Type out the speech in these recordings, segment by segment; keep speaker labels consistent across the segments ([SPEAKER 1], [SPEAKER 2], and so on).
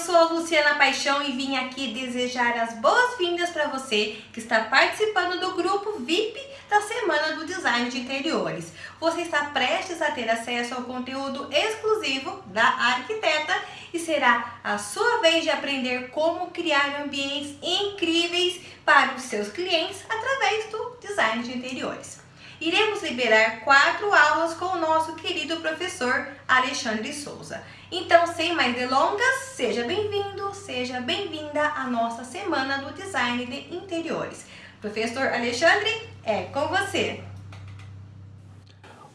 [SPEAKER 1] sou a Luciana Paixão e vim aqui desejar as boas-vindas para você que está participando do grupo VIP da Semana do Design de Interiores. Você está prestes a ter acesso ao conteúdo exclusivo da arquiteta e será a sua vez de aprender como criar ambientes incríveis para os seus clientes através do design de interiores iremos liberar quatro aulas com o nosso querido professor Alexandre Souza. Então, sem mais delongas, seja bem-vindo, seja bem-vinda à nossa Semana do Design de Interiores. Professor Alexandre, é com você.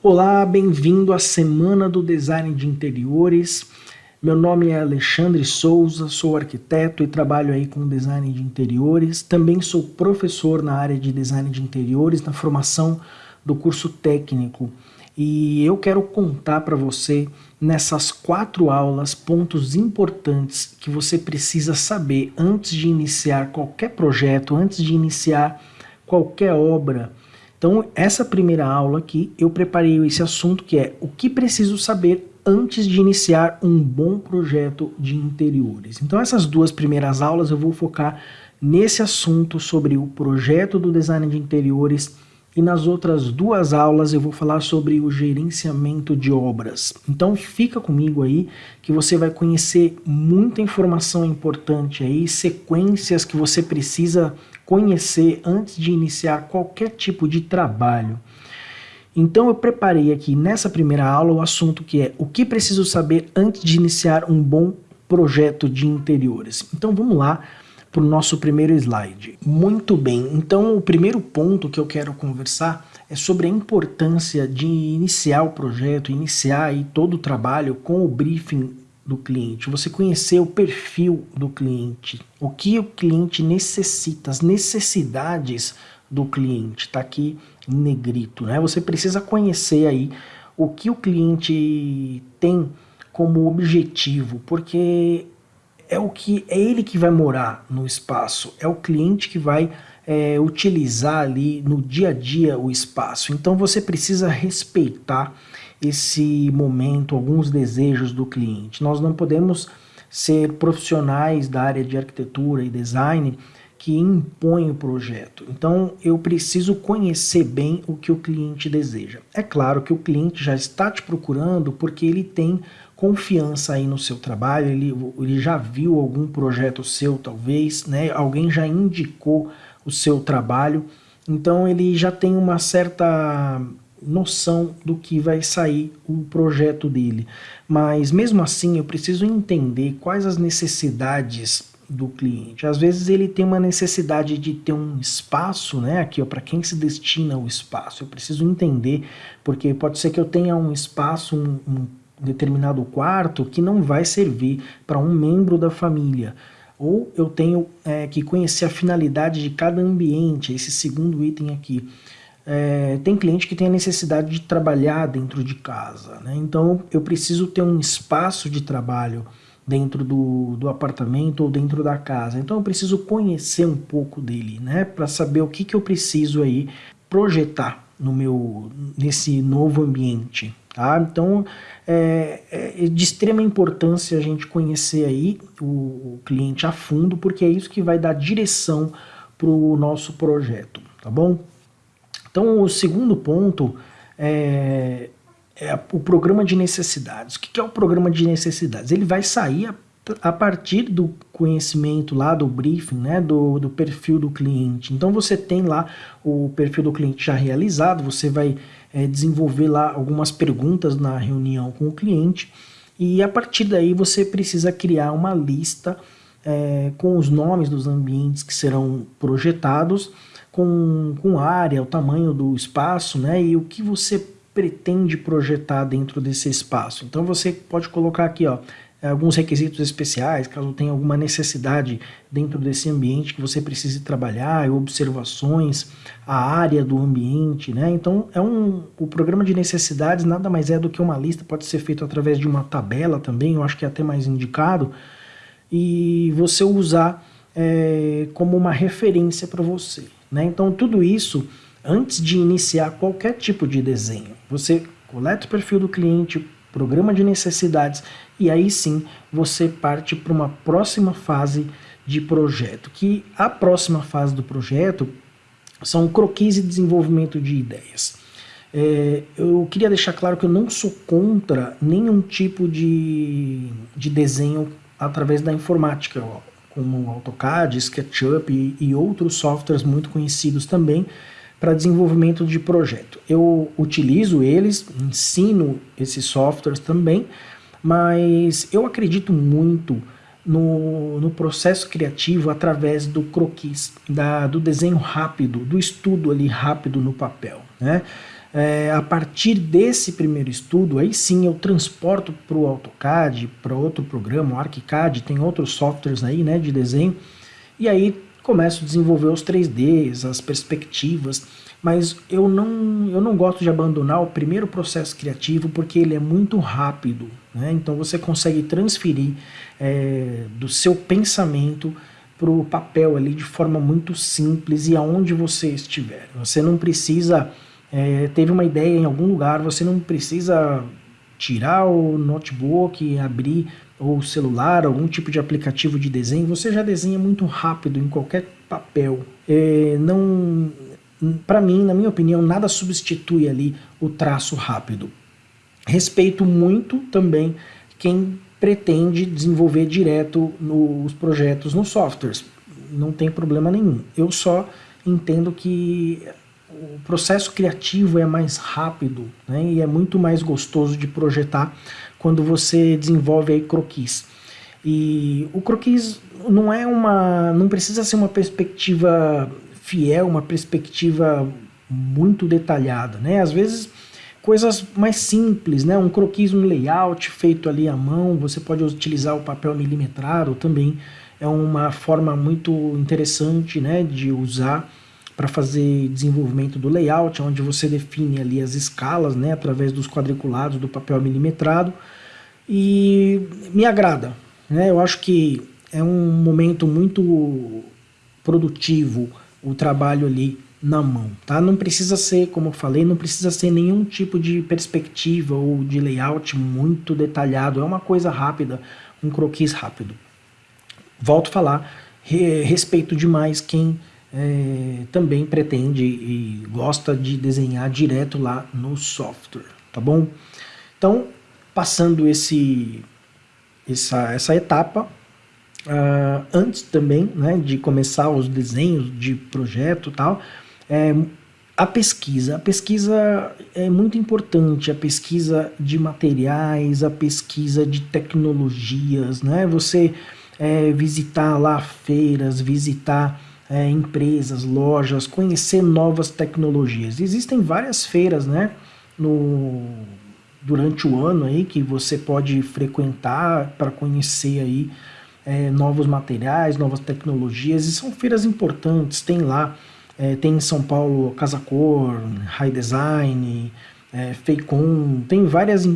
[SPEAKER 2] Olá, bem-vindo à Semana do Design de Interiores. Meu nome é Alexandre Souza, sou arquiteto e trabalho aí com design de interiores. Também sou professor na área de design de interiores, na formação do curso técnico. E eu quero contar para você nessas quatro aulas pontos importantes que você precisa saber antes de iniciar qualquer projeto, antes de iniciar qualquer obra. Então, essa primeira aula aqui, eu preparei esse assunto que é o que preciso saber antes de iniciar um bom projeto de interiores. Então, essas duas primeiras aulas eu vou focar nesse assunto sobre o projeto do design de interiores e nas outras duas aulas eu vou falar sobre o gerenciamento de obras. Então fica comigo aí que você vai conhecer muita informação importante aí, sequências que você precisa conhecer antes de iniciar qualquer tipo de trabalho. Então eu preparei aqui nessa primeira aula o assunto que é o que preciso saber antes de iniciar um bom projeto de interiores. Então vamos lá para o nosso primeiro slide. Muito bem, então o primeiro ponto que eu quero conversar é sobre a importância de iniciar o projeto, iniciar aí todo o trabalho com o briefing do cliente, você conhecer o perfil do cliente, o que o cliente necessita, as necessidades do cliente, está aqui em negrito, né? Você precisa conhecer aí o que o cliente tem como objetivo, porque é o que é ele que vai morar no espaço, é o cliente que vai é, utilizar ali no dia a dia o espaço. Então você precisa respeitar esse momento, alguns desejos do cliente. Nós não podemos ser profissionais da área de arquitetura e design que impõem o projeto. Então eu preciso conhecer bem o que o cliente deseja. É claro que o cliente já está te procurando porque ele tem confiança aí no seu trabalho, ele, ele já viu algum projeto seu talvez, né? alguém já indicou o seu trabalho, então ele já tem uma certa noção do que vai sair o projeto dele. Mas mesmo assim eu preciso entender quais as necessidades do cliente. Às vezes ele tem uma necessidade de ter um espaço, né, aqui para quem se destina o espaço. Eu preciso entender, porque pode ser que eu tenha um espaço, um, um determinado quarto que não vai servir para um membro da família. Ou eu tenho é, que conhecer a finalidade de cada ambiente, esse segundo item aqui. É, tem cliente que tem a necessidade de trabalhar dentro de casa, né? então eu preciso ter um espaço de trabalho dentro do, do apartamento ou dentro da casa. Então eu preciso conhecer um pouco dele, né, para saber o que, que eu preciso aí projetar no meu nesse novo ambiente. Tá? Então, é, é, de extrema importância a gente conhecer aí o, o, cliente a fundo, porque é isso que vai dar direção para o nosso projeto, tá bom? Então, o segundo ponto é, é o programa de necessidades. O que é o programa de necessidades? Ele vai sair a, a partir do conhecimento lá do briefing, né, do, do perfil do cliente. Então, você tem lá o perfil do cliente já realizado, você vai é, desenvolver lá algumas perguntas na reunião com o cliente e a partir daí você precisa criar uma lista é, com os nomes dos ambientes que serão projetados, com, com área, o tamanho do espaço né, e o que você pretende projetar dentro desse espaço. Então você pode colocar aqui, ó, alguns requisitos especiais, caso tenha alguma necessidade dentro desse ambiente que você precise trabalhar, observações, a área do ambiente, né? Então, é um, o programa de necessidades nada mais é do que uma lista, pode ser feito através de uma tabela também, eu acho que é até mais indicado, e você usar é, como uma referência para você, né? Então, tudo isso, antes de iniciar qualquer tipo de desenho, você coleta o perfil do cliente, programa de necessidades e aí sim você parte para uma próxima fase de projeto, que a próxima fase do projeto são croquis e desenvolvimento de ideias. É, eu queria deixar claro que eu não sou contra nenhum tipo de, de desenho através da informática, como AutoCAD, SketchUp e, e outros softwares muito conhecidos também para desenvolvimento de projeto. Eu utilizo eles, ensino esses softwares também, mas eu acredito muito no, no processo criativo através do croquis, da, do desenho rápido, do estudo ali rápido no papel. Né? É, a partir desse primeiro estudo, aí sim eu transporto para o AutoCAD, para outro programa, o ArchiCAD, tem outros softwares aí né, de desenho, e aí começo a desenvolver os 3Ds, as perspectivas, mas eu não, eu não gosto de abandonar o primeiro processo criativo porque ele é muito rápido, né? então você consegue transferir é, do seu pensamento para o papel ali de forma muito simples e aonde você estiver. Você não precisa, é, teve uma ideia em algum lugar, você não precisa tirar o notebook, abrir o celular, algum tipo de aplicativo de desenho, você já desenha muito rápido em qualquer papel. É, não, para mim, na minha opinião, nada substitui ali o traço rápido. Respeito muito também quem pretende desenvolver direto nos projetos nos softwares. Não tem problema nenhum. Eu só entendo que o processo criativo é mais rápido né, e é muito mais gostoso de projetar quando você desenvolve aí croquis. E o croquis não é uma, não precisa ser uma perspectiva fiel, uma perspectiva muito detalhada, né? Às vezes coisas mais simples, né? Um croquis, um layout feito ali à mão, você pode utilizar o papel milimetrado também, é uma forma muito interessante, né, de usar para fazer desenvolvimento do layout, onde você define ali as escalas, né, através dos quadriculados do papel milimetrado, e me agrada, né? Eu acho que é um momento muito produtivo, o trabalho ali na mão, tá? Não precisa ser, como eu falei, não precisa ser nenhum tipo de perspectiva ou de layout muito detalhado, é uma coisa rápida, um croquis rápido. Volto a falar, re, respeito demais quem é, também pretende e gosta de desenhar direto lá no software, tá bom? Então, passando esse, essa, essa etapa, Uh, antes também né, de começar os desenhos de projeto e tal, é, a pesquisa. A pesquisa é muito importante, a pesquisa de materiais, a pesquisa de tecnologias, né? Você é, visitar lá feiras, visitar é, empresas, lojas, conhecer novas tecnologias. Existem várias feiras, né? No, durante o ano aí que você pode frequentar para conhecer aí é, novos materiais, novas tecnologias, e são feiras importantes, tem lá, é, tem em São Paulo Casa Cor, High Design, é, tem várias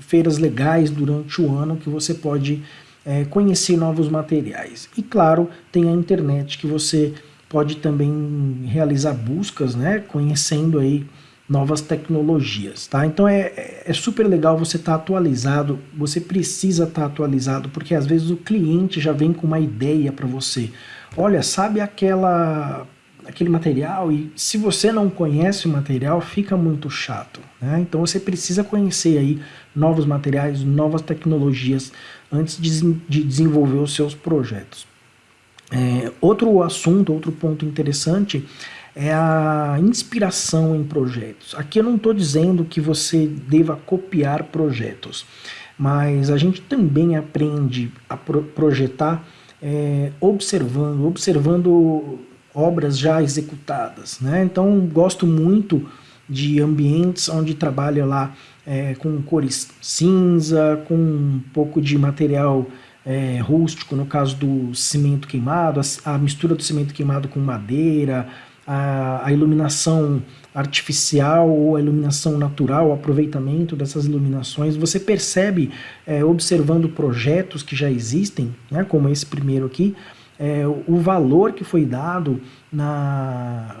[SPEAKER 2] feiras legais durante o ano que você pode é, conhecer novos materiais. E claro, tem a internet que você pode também realizar buscas, né, conhecendo aí novas tecnologias, tá? Então é, é, super legal você estar tá atualizado, você precisa estar tá atualizado, porque às vezes o cliente já vem com uma ideia para você. Olha, sabe aquela aquele material e se você não conhece o material fica muito chato, né? Então você precisa conhecer aí novos materiais, novas tecnologias antes de, de desenvolver os seus projetos. É, outro assunto, outro ponto interessante é a inspiração em projetos. Aqui eu não estou dizendo que você deva copiar projetos, mas a gente também aprende a pro projetar é, observando, observando obras já executadas. Né? Então gosto muito de ambientes onde trabalha lá é, com cores cinza, com um pouco de material é, rústico, no caso do cimento queimado, a, a mistura do cimento queimado com madeira, a, a iluminação artificial ou a iluminação natural, o aproveitamento dessas iluminações, você percebe, é, observando projetos que já existem, né, como esse primeiro aqui, é, o valor que foi dado na,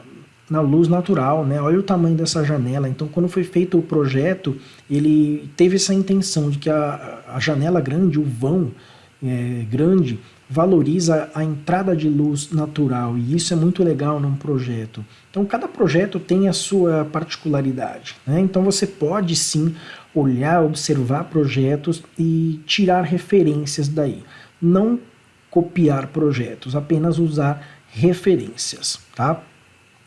[SPEAKER 2] na luz natural, né? Olha o tamanho dessa janela. Então, quando foi feito o projeto, ele teve essa intenção de que a, a janela grande, o vão é, grande, valoriza a entrada de luz natural e isso é muito legal num projeto. Então cada projeto tem a sua particularidade. Né? Então você pode sim olhar, observar projetos e tirar referências daí. Não copiar projetos, apenas usar referências. Tá?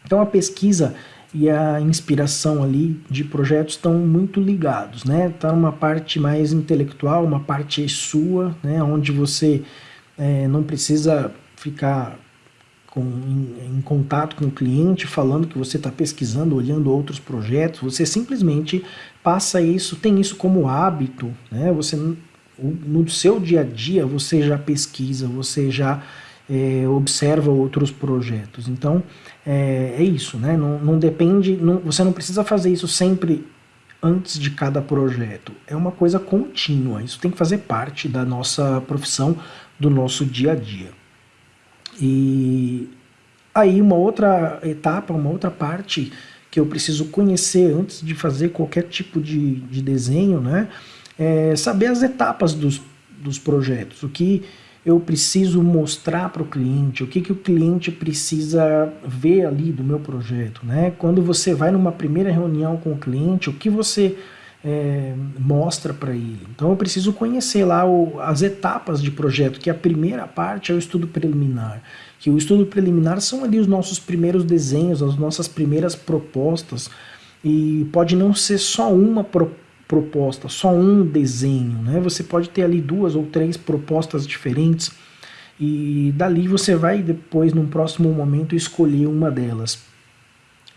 [SPEAKER 2] Então a pesquisa e a inspiração ali de projetos estão muito ligados, né? Tá uma parte mais intelectual, uma parte sua, né? Onde você é, não precisa ficar com, em, em, contato com o cliente, falando que você está pesquisando, olhando outros projetos, você simplesmente passa isso, tem isso como hábito, né? Você, no seu dia a dia, você já pesquisa, você já é, observa outros projetos. Então, é, é isso, né? Não, não depende, não, você não precisa fazer isso sempre antes de cada projeto. É uma coisa contínua, isso tem que fazer parte da nossa profissão, do nosso dia a dia. E aí uma outra etapa, uma outra parte que eu preciso conhecer antes de fazer qualquer tipo de, de desenho, né? É saber as etapas dos, dos projetos, o que eu preciso mostrar para o cliente, o que, que o cliente precisa ver ali do meu projeto. Né? Quando você vai numa primeira reunião com o cliente, o que você é, mostra para ele. Então eu preciso conhecer lá o, as etapas de projeto, que a primeira parte é o estudo preliminar. Que o estudo preliminar são ali os nossos primeiros desenhos, as nossas primeiras propostas. E pode não ser só uma proposta, proposta, só um desenho, né? Você pode ter ali duas ou três propostas diferentes e dali você vai depois, num próximo momento, escolher uma delas.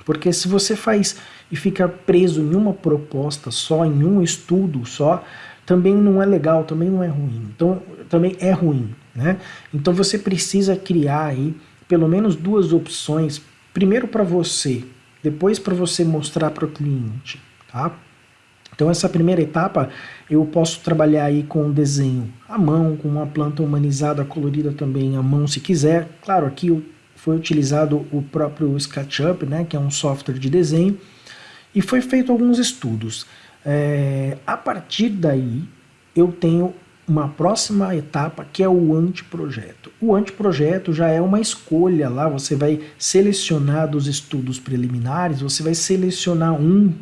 [SPEAKER 2] Porque se você faz e fica preso em uma proposta só, em um estudo só, também não é legal, também não é ruim. Então, também é ruim, né? Então você precisa criar aí pelo menos duas opções, primeiro para você, depois para você mostrar para o cliente, tá? Então essa primeira etapa eu posso trabalhar aí com um desenho à mão, com uma planta humanizada colorida também à mão se quiser. Claro, aqui foi utilizado o próprio SketchUp, né, que é um software de desenho, e foi feito alguns estudos. É, a partir daí eu tenho uma próxima etapa que é o anteprojeto. O anteprojeto já é uma escolha lá, você vai selecionar dos estudos preliminares, você vai selecionar um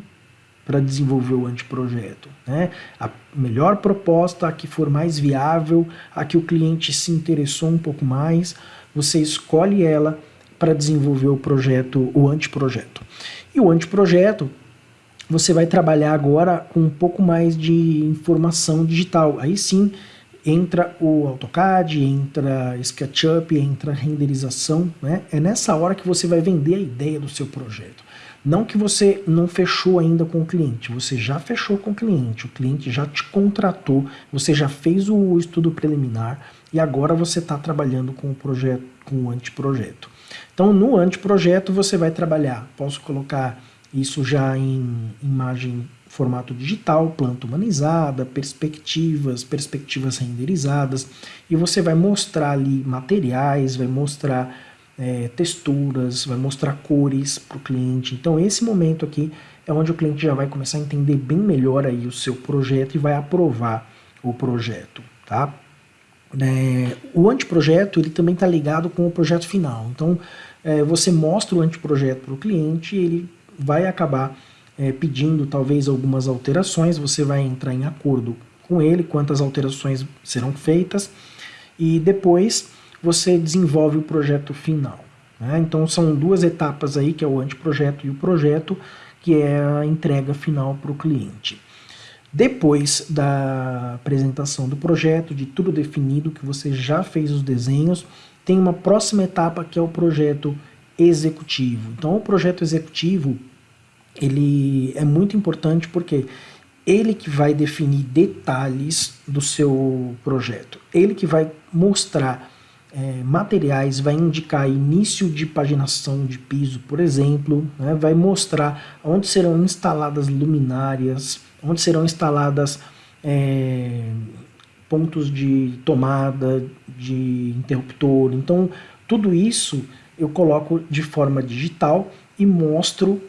[SPEAKER 2] para desenvolver o anteprojeto. Né? A melhor proposta, a que for mais viável, a que o cliente se interessou um pouco mais, você escolhe ela para desenvolver o projeto, o anteprojeto. E o anteprojeto, você vai trabalhar agora com um pouco mais de informação digital. Aí sim, entra o AutoCAD, entra SketchUp, entra renderização. Né? É nessa hora que você vai vender a ideia do seu projeto. Não que você não fechou ainda com o cliente, você já fechou com o cliente, o cliente já te contratou, você já fez o estudo preliminar e agora você está trabalhando com o projeto, com o anteprojeto. Então no anteprojeto você vai trabalhar, posso colocar isso já em imagem formato digital, planta humanizada, perspectivas, perspectivas renderizadas, e você vai mostrar ali materiais, vai mostrar é, texturas, vai mostrar cores para o cliente. Então esse momento aqui é onde o cliente já vai começar a entender bem melhor aí o seu projeto e vai aprovar o projeto, tá? É, o anteprojeto ele também está ligado com o projeto final. Então é, você mostra o anteprojeto para o cliente ele vai acabar é, pedindo talvez algumas alterações, você vai entrar em acordo com ele, quantas alterações serão feitas, e depois você desenvolve o projeto final. Né? Então são duas etapas aí, que é o anteprojeto e o projeto, que é a entrega final para o cliente. Depois da apresentação do projeto, de tudo definido, que você já fez os desenhos, tem uma próxima etapa que é o projeto executivo. Então o projeto executivo, ele é muito importante porque ele que vai definir detalhes do seu projeto, ele que vai mostrar é, materiais, vai indicar início de paginação de piso, por exemplo, né, vai mostrar onde serão instaladas luminárias, onde serão instaladas é, pontos de tomada, de interruptor. Então, tudo isso eu coloco de forma digital e mostro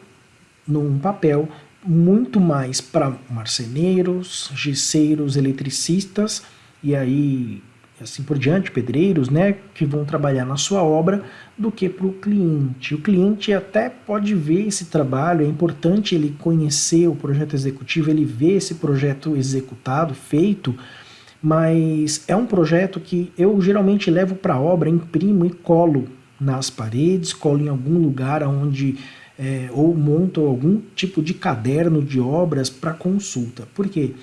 [SPEAKER 2] num papel muito mais para marceneiros, gesseiros, eletricistas e aí assim por diante, pedreiros, né, que vão trabalhar na sua obra, do que para o cliente. O cliente até pode ver esse trabalho, é importante ele conhecer o projeto executivo, ele ver esse projeto executado, feito, mas é um projeto que eu geralmente levo para a obra, imprimo e colo nas paredes, colo em algum lugar onde é, ou monto algum tipo de caderno de obras para consulta. Por quê?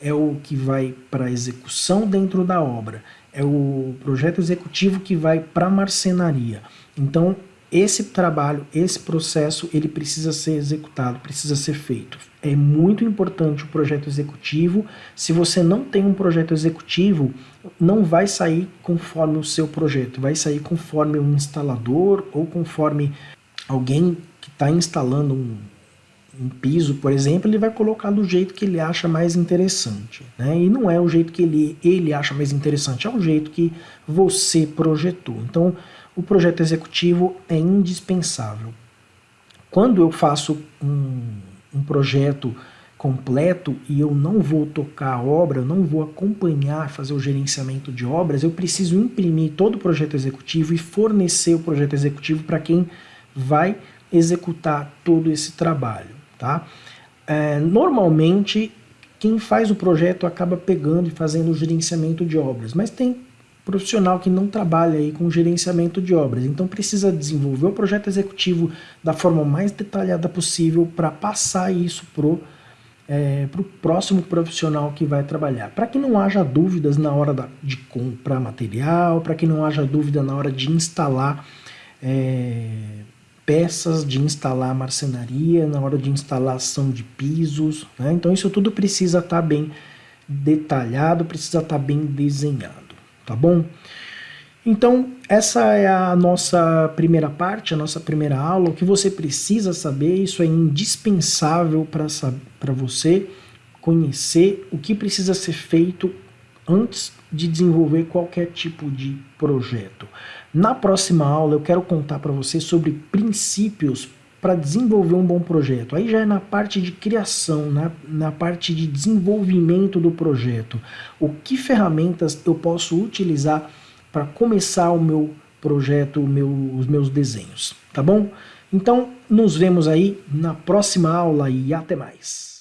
[SPEAKER 2] É o que vai para execução dentro da obra é o projeto executivo que vai para a marcenaria. Então, esse trabalho, esse processo, ele precisa ser executado, precisa ser feito. É muito importante o projeto executivo. Se você não tem um projeto executivo, não vai sair conforme o seu projeto, vai sair conforme um instalador ou conforme alguém que está instalando um, um piso, por exemplo, ele vai colocar do jeito que ele acha mais interessante. Né? E não é o jeito que ele, ele acha mais interessante, é o jeito que você projetou. Então, o projeto executivo é indispensável. Quando eu faço um, um projeto completo e eu não vou tocar a obra, eu não vou acompanhar, fazer o gerenciamento de obras, eu preciso imprimir todo o projeto executivo e fornecer o projeto executivo para quem vai executar todo esse trabalho. Tá? É, normalmente, quem faz o projeto acaba pegando e fazendo o gerenciamento de obras, mas tem profissional que não trabalha aí com gerenciamento de obras, então precisa desenvolver o projeto executivo da forma mais detalhada possível para passar isso pro é, para o próximo profissional que vai trabalhar. Para que não haja dúvidas na hora da, de comprar material, para que não haja dúvida na hora de instalar é, peças de instalar marcenaria, na hora de instalação de pisos. Né? Então isso tudo precisa estar tá bem detalhado, precisa estar tá bem desenhado, tá bom? Então essa é a nossa primeira parte, a nossa primeira aula. O que você precisa saber, isso é indispensável para você conhecer o que precisa ser feito antes de desenvolver qualquer tipo de projeto. Na próxima aula eu quero contar para você sobre princípios para desenvolver um bom projeto. Aí já é na parte de criação, na, na parte de desenvolvimento do projeto. O que ferramentas eu posso utilizar para começar o meu projeto, o meu, os meus desenhos, tá bom? Então, nos vemos aí na próxima aula e até mais.